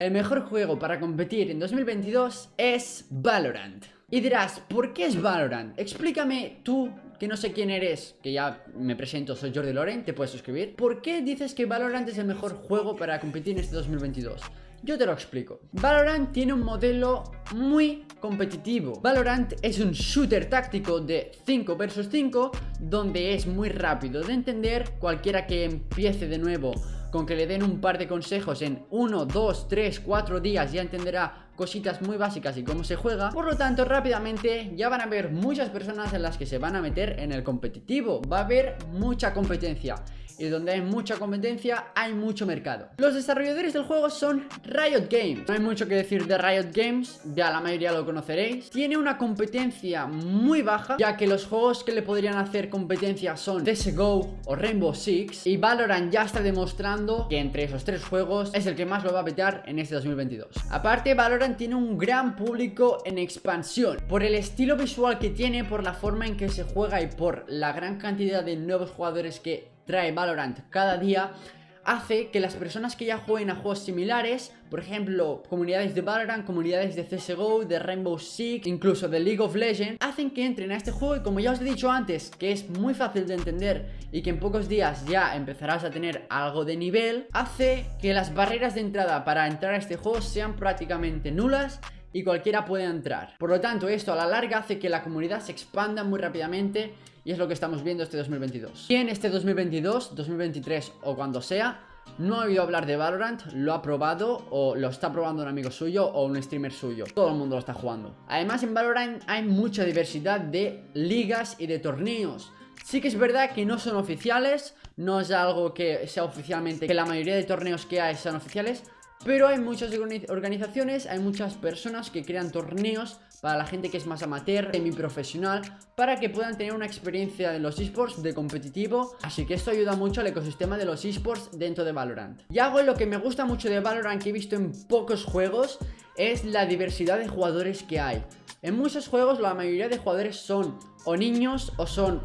El mejor juego para competir en 2022 es Valorant. Y dirás, ¿por qué es Valorant? Explícame tú, que no sé quién eres, que ya me presento, soy Jordi Loren, te puedes suscribir. ¿Por qué dices que Valorant es el mejor juego para competir en este 2022? Yo te lo explico. Valorant tiene un modelo muy competitivo. Valorant es un shooter táctico de 5 vs 5 donde es muy rápido de entender. Cualquiera que empiece de nuevo con que le den un par de consejos en 1, 2, 3, 4 días ya entenderá cositas muy básicas y cómo se juega Por lo tanto rápidamente ya van a haber muchas personas en las que se van a meter en el competitivo Va a haber mucha competencia y donde hay mucha competencia hay mucho mercado. Los desarrolladores del juego son Riot Games. No hay mucho que decir de Riot Games, ya la mayoría lo conoceréis. Tiene una competencia muy baja, ya que los juegos que le podrían hacer competencia son CSGO o Rainbow Six. Y Valorant ya está demostrando que entre esos tres juegos es el que más lo va a petar en este 2022. Aparte, Valorant tiene un gran público en expansión. Por el estilo visual que tiene, por la forma en que se juega y por la gran cantidad de nuevos jugadores que trae Valorant cada día hace que las personas que ya jueguen a juegos similares, por ejemplo, comunidades de Valorant, comunidades de CSGO, de Rainbow Six, incluso de League of Legends, hacen que entren a este juego y como ya os he dicho antes, que es muy fácil de entender y que en pocos días ya empezarás a tener algo de nivel, hace que las barreras de entrada para entrar a este juego sean prácticamente nulas y cualquiera puede entrar. Por lo tanto, esto a la larga hace que la comunidad se expanda muy rápidamente y es lo que estamos viendo este 2022. Y en este 2022, 2023 o cuando sea, no ha oído hablar de Valorant, lo ha probado o lo está probando un amigo suyo o un streamer suyo. Todo el mundo lo está jugando. Además en Valorant hay mucha diversidad de ligas y de torneos. Sí que es verdad que no son oficiales, no es algo que sea oficialmente, que la mayoría de torneos que hay sean oficiales, pero hay muchas organizaciones, hay muchas personas que crean torneos para la gente que es más amateur, semi-profesional, para que puedan tener una experiencia en los esports de competitivo. Así que esto ayuda mucho al ecosistema de los esports dentro de Valorant. Y algo lo que me gusta mucho de Valorant que he visto en pocos juegos es la diversidad de jugadores que hay. En muchos juegos la mayoría de jugadores son o niños o son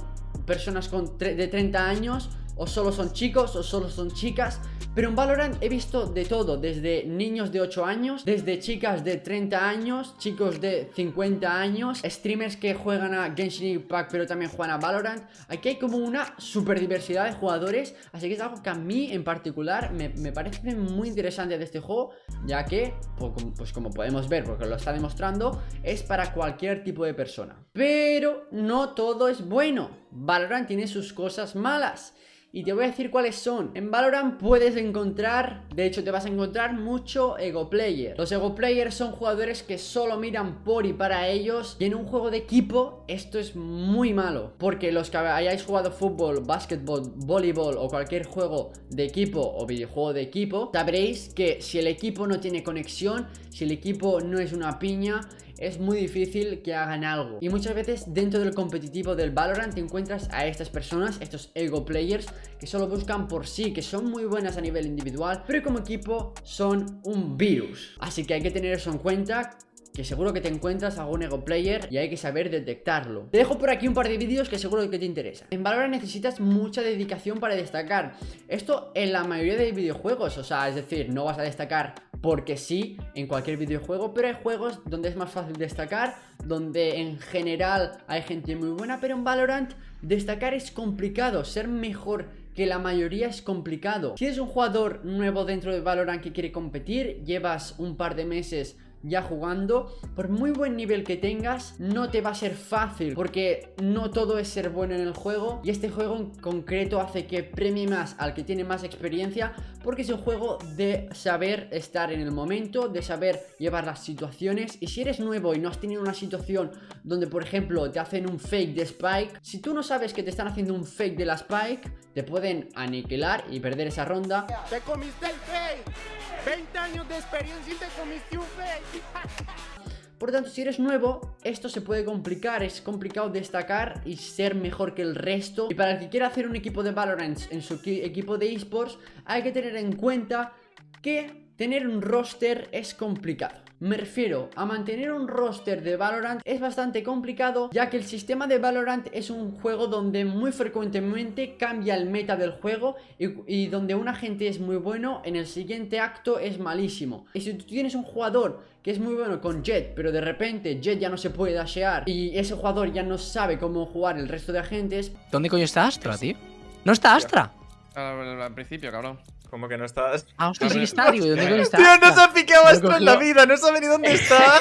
personas con de 30 años o solo son chicos o solo son chicas pero en Valorant he visto de todo, desde niños de 8 años, desde chicas de 30 años, chicos de 50 años, streamers que juegan a Genshin Impact pero también juegan a Valorant. Aquí hay como una super diversidad de jugadores, así que es algo que a mí en particular me, parece muy interesante de este juego, ya que, pues, pues como podemos ver, porque lo está demostrando, es para cualquier tipo de persona. Pero no todo es bueno, Valorant tiene sus cosas malas. Y te voy a decir cuáles son. En Valorant puedes encontrar De hecho te vas a encontrar mucho ego player. Los ego players son jugadores que solo miran por y para ellos. Y en un juego de equipo esto es muy malo. Porque los que hayáis jugado fútbol, básquetbol, voleibol o cualquier juego de equipo o videojuego de equipo Sabréis que si el equipo no tiene conexión Si el equipo no es una piña es muy difícil que hagan algo. Y muchas veces dentro del competitivo del Valorant te encuentras a estas personas, estos ego players, que solo buscan por sí, que son muy buenas a nivel individual, pero como equipo son un virus. Así que hay que tener eso en cuenta que seguro que te encuentras algún ego player y hay que saber detectarlo. Te dejo por aquí un par de vídeos que seguro que te interesa. En Valorant necesitas mucha dedicación para destacar. Esto en la mayoría de videojuegos, o sea, es decir, no vas a destacar porque sí en cualquier videojuego, pero hay juegos donde es más fácil destacar, donde en general hay gente muy buena, pero en Valorant destacar es complicado, ser mejor que la mayoría es complicado. Si eres un jugador nuevo dentro de Valorant que quiere competir, llevas un par de meses ya jugando Por muy buen nivel que tengas No te va a ser fácil Porque no todo es ser bueno en el juego Y este juego en concreto hace que premie más Al que tiene más experiencia Porque es un juego de saber estar en el momento De saber llevar las situaciones Y si eres nuevo y no has tenido una situación Donde por ejemplo te hacen un fake de Spike Si tú no sabes que te están haciendo un fake de la Spike Te pueden aniquilar y perder esa ronda ¡Te comiste el fake! 20 años de experiencia y te comiste por lo tanto, si eres nuevo, esto se puede complicar, es complicado destacar y ser mejor que el resto. Y para el que quiera hacer un equipo de Valorant en su equipo de esports, hay que tener en cuenta que tener un roster es complicado. Me refiero a mantener un roster de Valorant es bastante complicado ya que el sistema de Valorant es un juego donde muy frecuentemente cambia el meta del juego y, donde un agente es muy bueno, en el siguiente acto es malísimo. Y si tú tienes un jugador que es muy bueno con Jet, pero de repente Jet ya no se puede dashear y ese jugador ya no sabe cómo jugar el resto de agentes... ¿Dónde coño está Astra, tío? ¿No está Astra? Al, al principio, cabrón. Como que no estás. Ah, hostia, sí que está, digo, ¿dónde coño está? Tío, no se ha picado Lo Astro en la vida, no sabe ni dónde está.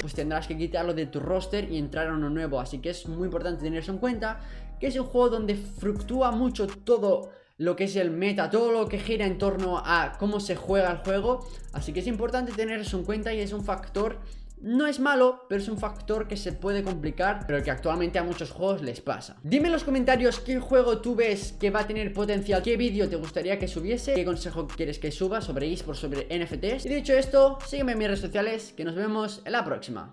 pues tendrás que quitarlo de tu roster y entrar a uno nuevo. Así que es muy importante tener eso en cuenta, que es un juego donde fluctúa mucho todo lo que es el meta, todo lo que gira en torno a cómo se juega el juego. Así que es importante tener eso en cuenta y es un factor... No es malo, pero es un factor que se puede complicar, pero que actualmente a muchos juegos les pasa. Dime en los comentarios qué juego tú ves que va a tener potencial, qué vídeo te gustaría que subiese, qué consejo quieres que suba sobre eSports, sobre NFTs. Y dicho esto, sígueme en mis redes sociales, que nos vemos en la próxima.